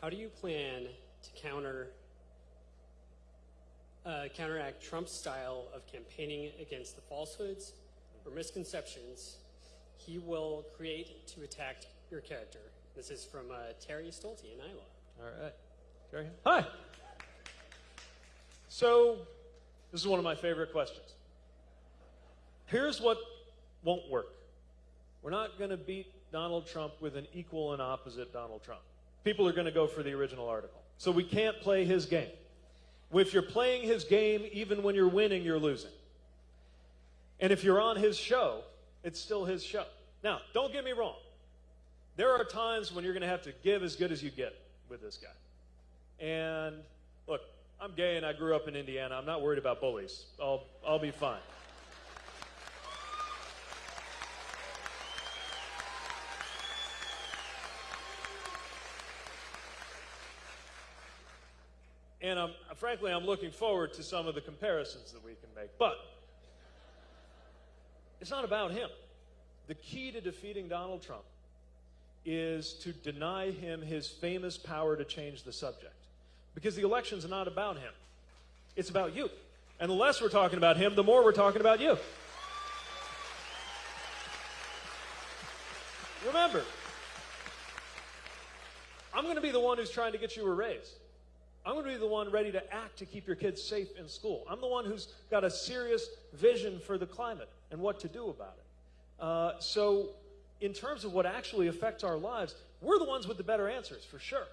How do you plan to counter uh, counteract Trump's style of campaigning against the falsehoods or misconceptions he will create to attack your character? This is from uh, Terry Stolte in Iowa. All right. Terry? Hi. So, this is one of my favorite questions. Here's what won't work. We're not going to beat Donald Trump with an equal and opposite Donald Trump. People are going to go for the original article. So we can't play his game. If you're playing his game, even when you're winning, you're losing. And if you're on his show, it's still his show. Now, don't get me wrong. There are times when you're going to have to give as good as you get with this guy. And look, I'm gay and I grew up in Indiana. I'm not worried about bullies. I'll, I'll be fine. And I'm, frankly, I'm looking forward to some of the comparisons that we can make. But it's not about him. The key to defeating Donald Trump is to deny him his famous power to change the subject. Because the election's not about him. It's about you. And the less we're talking about him, the more we're talking about you. Remember, I'm going to be the one who's trying to get you a raise. I'm going to be the one ready to act to keep your kids safe in school. I'm the one who's got a serious vision for the climate and what to do about it. Uh, so, in terms of what actually affects our lives, we're the ones with the better answers, for sure.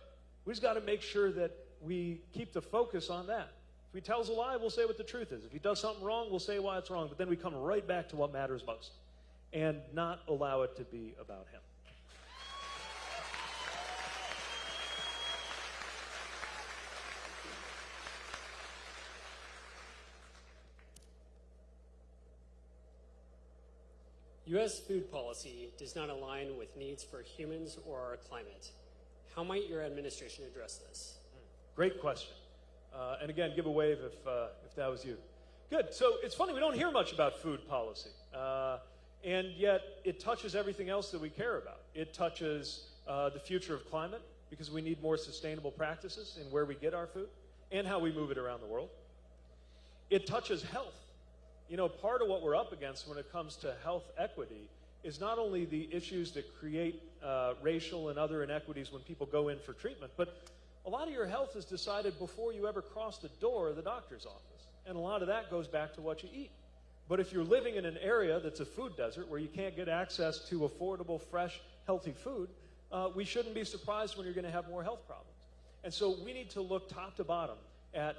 We just got to make sure that we keep the focus on that. If he tells a lie, we'll say what the truth is. If he does something wrong, we'll say why it's wrong. But then we come right back to what matters most and not allow it to be about him. U.S. food policy does not align with needs for humans or our climate. How might your administration address this? Great question. Uh, and again, give a wave if, uh, if that was you. Good. So it's funny, we don't hear much about food policy. Uh, and yet it touches everything else that we care about. It touches uh, the future of climate because we need more sustainable practices in where we get our food and how we move it around the world. It touches health you know, part of what we're up against when it comes to health equity is not only the issues that create uh, racial and other inequities when people go in for treatment, but a lot of your health is decided before you ever cross the door of the doctor's office. And a lot of that goes back to what you eat. But if you're living in an area that's a food desert where you can't get access to affordable, fresh, healthy food, uh, we shouldn't be surprised when you're going to have more health problems. And so we need to look top to bottom at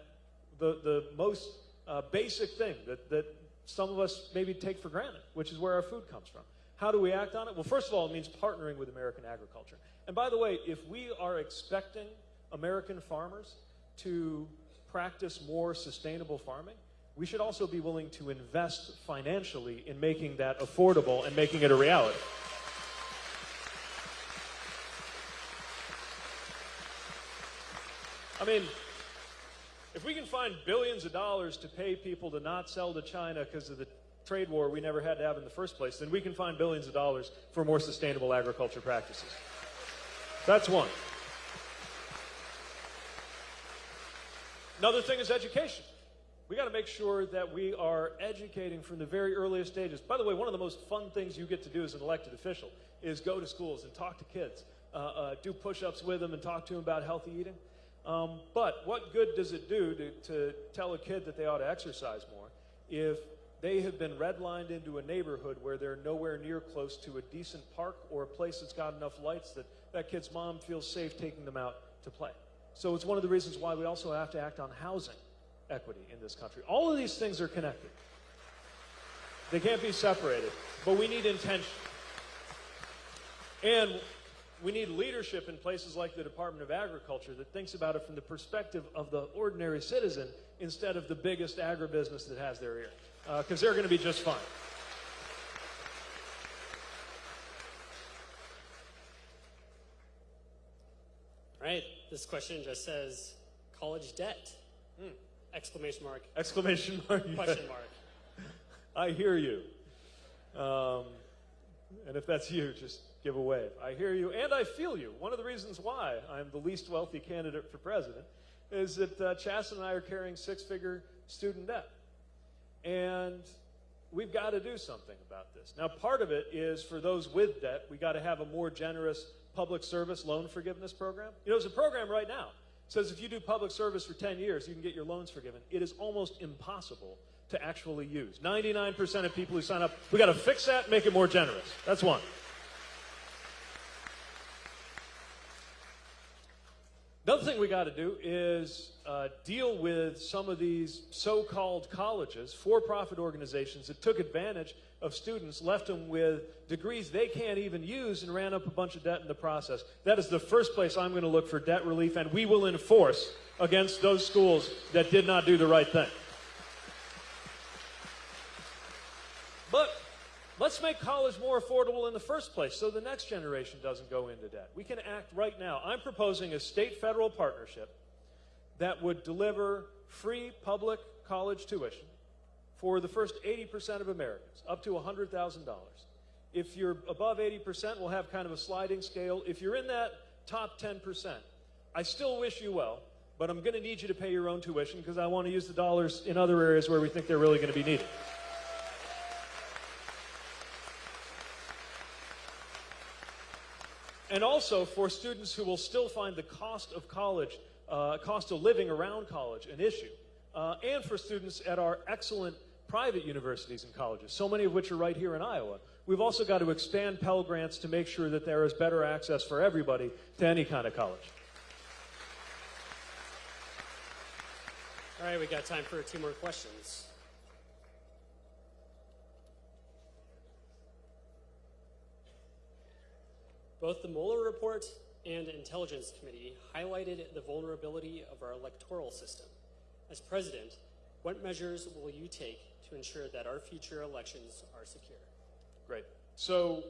the, the most uh, basic thing that, that some of us maybe take for granted, which is where our food comes from. How do we act on it? Well, first of all, it means partnering with American agriculture. And by the way, if we are expecting American farmers to practice more sustainable farming, we should also be willing to invest financially in making that affordable and making it a reality. I mean, if we can find billions of dollars to pay people to not sell to China because of the trade war we never had to have in the first place, then we can find billions of dollars for more sustainable agriculture practices. That's one. Another thing is education. We got to make sure that we are educating from the very earliest stages. By the way, one of the most fun things you get to do as an elected official is go to schools and talk to kids, uh, uh, do push ups with them, and talk to them about healthy eating. Um, but what good does it do to, to tell a kid that they ought to exercise more if they have been redlined into a neighborhood where they're nowhere near close to a decent park or a place that's got enough lights that that kid's mom feels safe taking them out to play. So it's one of the reasons why we also have to act on housing equity in this country. All of these things are connected. They can't be separated, but we need intention. And we need leadership in places like the Department of Agriculture that thinks about it from the perspective of the ordinary citizen instead of the biggest agribusiness that has their ear. Because uh, they're going to be just fine. All right, this question just says college debt. Hmm. Exclamation mark. Exclamation mark. Question mark. I hear you. Um, And if that's you, just give a wave. I hear you and I feel you. One of the reasons why I'm the least wealthy candidate for president is that uh, and I are carrying six figure student debt. And we've got to do something about this. Now, part of it is for those with debt, we got to have a more generous public service loan forgiveness program. You know, there's a program right now It says if you do public service for 10 years, you can get your loans forgiven. It is almost impossible to actually use. 99% of people who sign up, we got to fix that, make it more generous. That's one. Another thing we got to do is uh, deal with some of these so called colleges, for profit organizations that took advantage of students, left them with degrees they can't even use, and ran up a bunch of debt in the process. That is the first place I'm going to look for debt relief, and we will enforce against those schools that did not do the right thing. But let's make college more affordable in the first place so the next generation doesn't go into debt. We can act right now. I'm proposing a state federal partnership that would deliver free public college tuition for the first 80% of Americans, up to $100,000. If you're above 80%, we'll have kind of a sliding scale. If you're in that top 10%, I still wish you well, but I'm going to need you to pay your own tuition because I want to use the dollars in other areas where we think they're really going to be needed. And also for students who will still find the cost of college, uh, cost of living around college an issue. Uh, and for students at our excellent private universities and colleges, so many of which are right here in Iowa. We've also got to expand Pell Grants to make sure that there is better access for everybody to any kind of college. All right, we got time for two more questions. Both the Mueller report and Intelligence Committee highlighted the vulnerability of our electoral system. As president, what measures will you take to ensure that our future elections are secure? Great. So,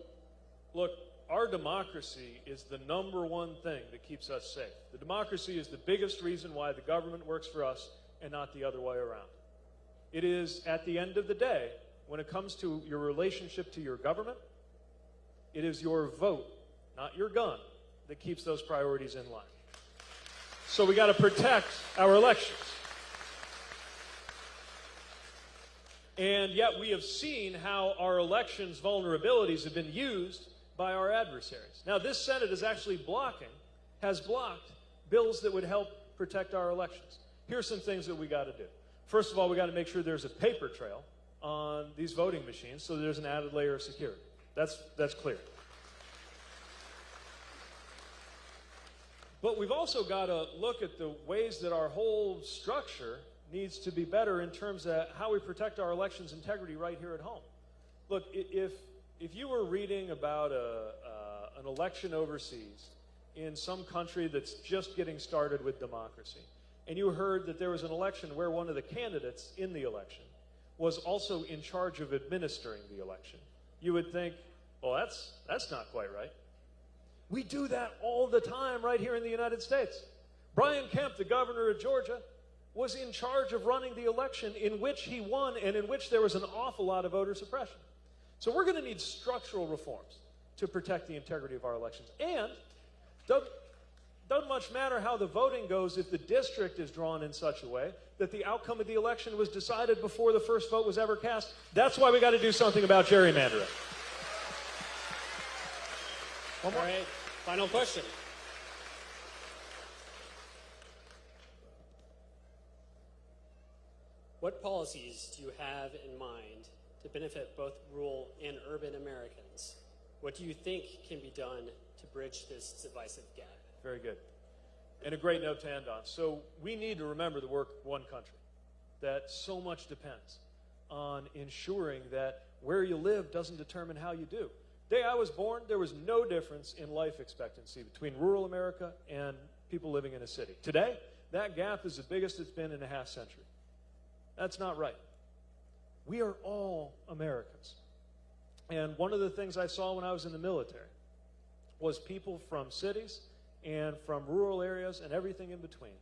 look, our democracy is the number one thing that keeps us safe. The democracy is the biggest reason why the government works for us and not the other way around. It is, at the end of the day, when it comes to your relationship to your government, it is your vote, not your gun, that keeps those priorities in line. So we got to protect our elections. And yet we have seen how our elections vulnerabilities have been used by our adversaries. Now, this Senate is actually blocking, has blocked bills that would help protect our elections. Here's some things that we got to do. First of all, we got to make sure there's a paper trail on these voting machines so there's an added layer of security. That's, that's clear. But we've also got to look at the ways that our whole structure needs to be better in terms of how we protect our elections integrity right here at home. Look, if, if you were reading about a, uh, an election overseas in some country that's just getting started with democracy, and you heard that there was an election where one of the candidates in the election was also in charge of administering the election, you would think, well, that's, that's not quite right. We do that all the time right here in the United States. Brian Kemp, the governor of Georgia, was in charge of running the election in which he won and in which there was an awful lot of voter suppression. So we're going to need structural reforms to protect the integrity of our elections. And doesn't, doesn't much matter how the voting goes if the district is drawn in such a way that the outcome of the election was decided before the first vote was ever cast. That's why we got to do something about gerrymandering. One right, final question. What policies do you have in mind to benefit both rural and urban Americans? What do you think can be done to bridge this divisive gap? Very good. And a great note to end on. So we need to remember the work one country, that so much depends on ensuring that where you live doesn't determine how you do. Day I was born, there was no difference in life expectancy between rural America and people living in a city. Today, that gap is the biggest it's been in a half century. That's not right. We are all Americans. And one of the things I saw when I was in the military was people from cities and from rural areas and everything in between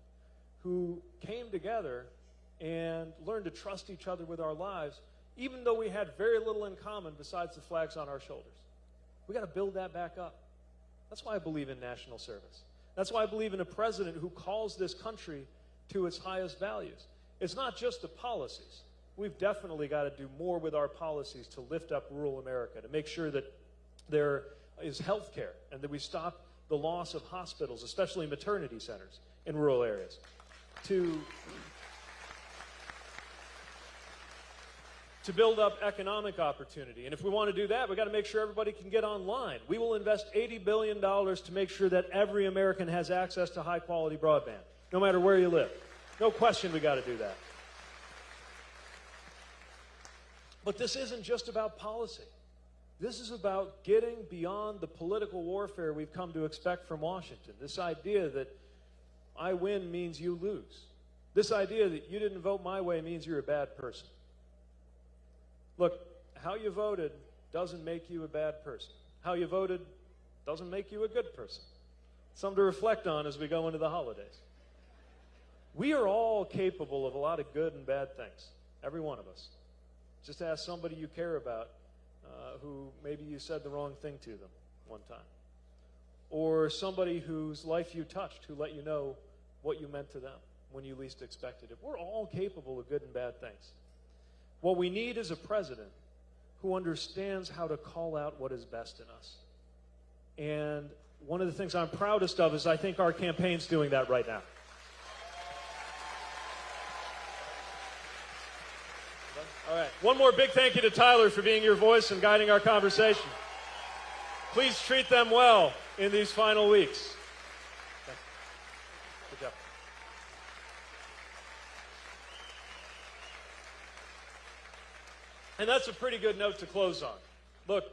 who came together and learned to trust each other with our lives, even though we had very little in common besides the flags on our shoulders. We got to build that back up. That's why I believe in national service. That's why I believe in a president who calls this country to its highest values. It's not just the policies. We've definitely got to do more with our policies to lift up rural America, to make sure that there is health care and that we stop the loss of hospitals, especially maternity centers in rural areas. To to build up economic opportunity. And if we want to do that, we've got to make sure everybody can get online. We will invest $80 billion to make sure that every American has access to high quality broadband, no matter where you live. No question we got to do that. But this isn't just about policy. This is about getting beyond the political warfare we've come to expect from Washington. This idea that I win means you lose. This idea that you didn't vote my way means you're a bad person. Look, how you voted doesn't make you a bad person. How you voted doesn't make you a good person. Something to reflect on as we go into the holidays. We are all capable of a lot of good and bad things, every one of us. Just ask somebody you care about uh, who maybe you said the wrong thing to them one time. Or somebody whose life you touched who let you know what you meant to them when you least expected it. We're all capable of good and bad things. What we need is a president who understands how to call out what is best in us. And one of the things I'm proudest of is I think our campaign's doing that right now. All right. One more big thank you to Tyler for being your voice and guiding our conversation. Please treat them well in these final weeks. Good job. And that's a pretty good note to close on. Look,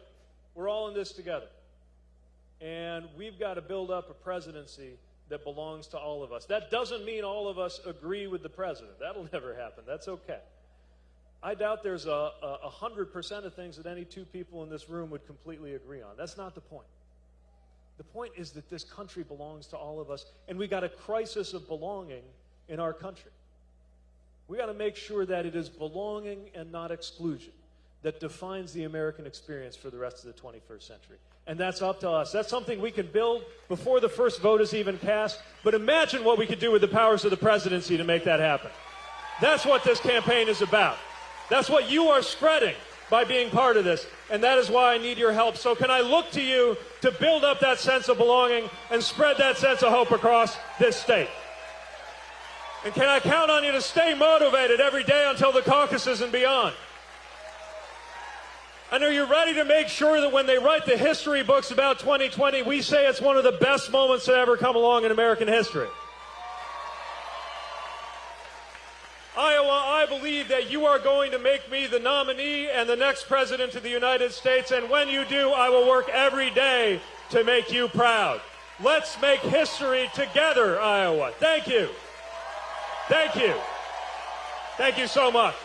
we're all in this together. And we've got to build up a presidency that belongs to all of us. That doesn't mean all of us agree with the president. That'll never happen. That's okay. I doubt there's a, a, hundred percent of things that any two people in this room would completely agree on. That's not the point. The point is that this country belongs to all of us, and we got a crisis of belonging in our country. We got to make sure that it is belonging and not exclusion that defines the American experience for the rest of the 21st century. And that's up to us. That's something we can build before the first vote is even cast. But imagine what we could do with the powers of the presidency to make that happen. That's what this campaign is about. That's what you are spreading by being part of this. And that is why I need your help. So can I look to you to build up that sense of belonging and spread that sense of hope across this state? And can I count on you to stay motivated every day until the caucuses and beyond? And are you ready to make sure that when they write the history books about 2020, we say it's one of the best moments to ever come along in American history? Iowa, I believe that you are going to make me the nominee and the next president of the United States. And when you do, I will work every day to make you proud. Let's make history together, Iowa. Thank you. Thank you. Thank you so much.